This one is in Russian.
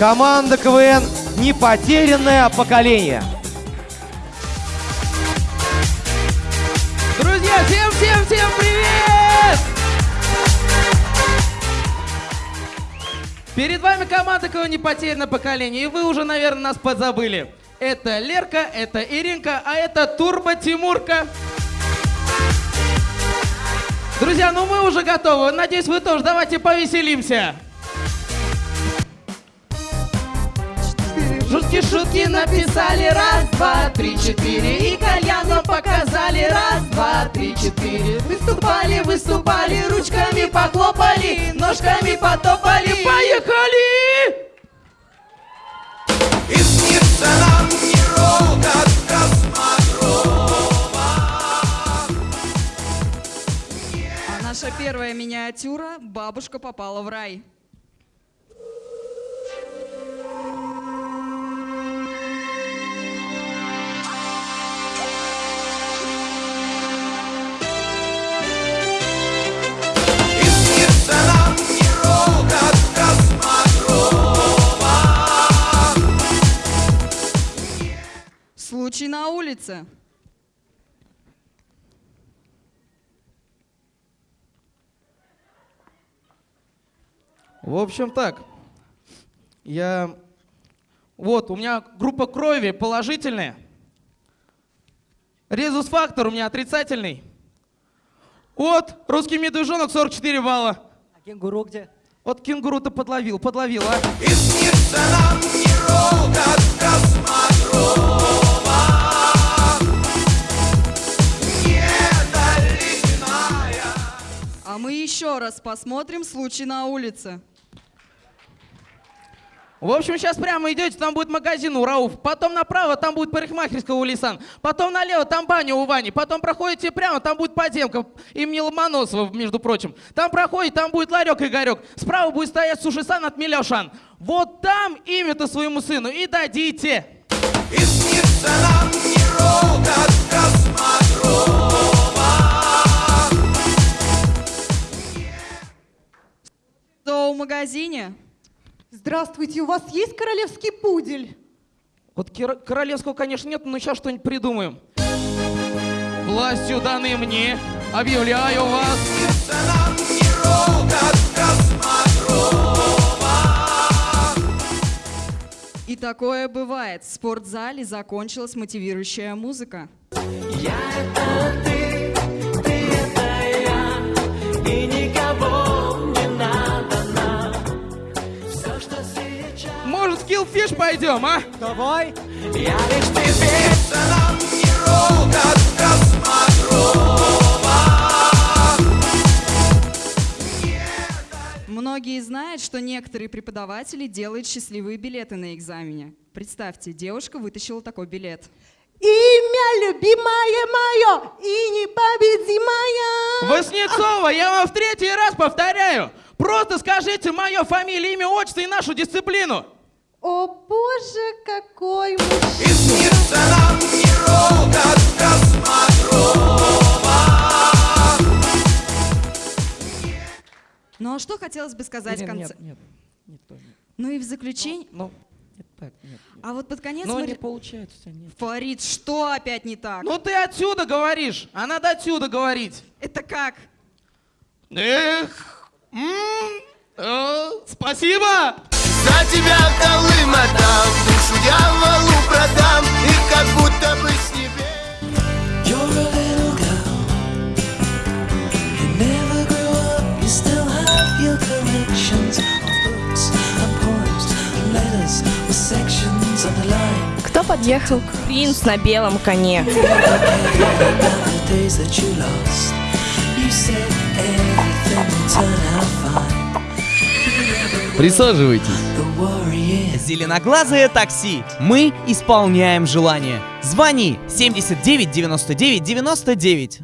Команда КВН «Непотерянное поколение». Друзья, всем, всем, всем привет! Перед вами команда КВН «Непотерянное поколение», и вы уже, наверное, нас подзабыли. Это Лерка, это Иринка, а это Турбо Тимурка. Друзья, ну мы уже готовы. Надеюсь, вы тоже. Давайте повеселимся. Шутки, шутки написали раз, два, три, четыре И кальяном показали раз, два, три, четыре Выступали, выступали, ручками похлопали Ножками потопали, поехали! И снится нам неровно космодрова А наша первая миниатюра «Бабушка попала в рай». Случай на улице. В общем так, я... Вот, у меня группа крови положительная. Резус-фактор у меня отрицательный. Вот, русский медвежонок 44 балла. А кенгуру где? Вот кенгуру-то подловил, подловил, а. И снится нам неровно космодрова Недоледяная А мы еще раз посмотрим «Случай на улице». В общем, сейчас прямо идете, там будет магазин у Рауф. Потом направо, там будет парикмахерская у Лисан. Потом налево, там баня у Вани. Потом проходите прямо, там будет подземка имени Ломоносова, между прочим. Там проходите, там будет ларек Игорек. Справа будет стоять сушисан от Миляушан. Вот там имя-то своему сыну и дадите. И снится нам неровно космодрова зоомагазине. Здравствуйте, у вас есть королевский пудель? Вот королевского, конечно, нет, но сейчас что-нибудь придумаем. Властью даны мне, объявляю вас. И такое бывает. В спортзале закончилась мотивирующая музыка. Может, в пойдем, а? Давай. Снится нам неровно космодрова Многие знают, что некоторые преподаватели делают счастливые билеты на экзамене. Представьте, девушка вытащила такой билет. Имя любимое мое и непобедимое. Воснецова, я вам в третий раз повторяю. Просто скажите мое фамилия, имя, отчество и нашу дисциплину. О боже, какой мужчина. нам неровно космодрова Ну а что хотелось бы сказать в Нет, конце? нет, нет, нет, тоже нет. Ну и в заключение... Ну, нет, так, нет. нет. А вот под конец Ну, мы... не получается, нет. Фарид, что опять не так? Ну, ты отсюда говоришь, а надо отсюда говорить. Это как? Эх, м, э, спасибо. За тебя Колым отдам, душу дьяволу продам И как будто бы с небес You're a little girl. You never grew up. You still have your collections of books and poems and letters with sections underlined. Кто подъехал? Принц на белом коне. You said everything would turn out fine. Присаживайтесь. Зеленоглазое такси. Мы исполняем желание. Звони 79 99 99.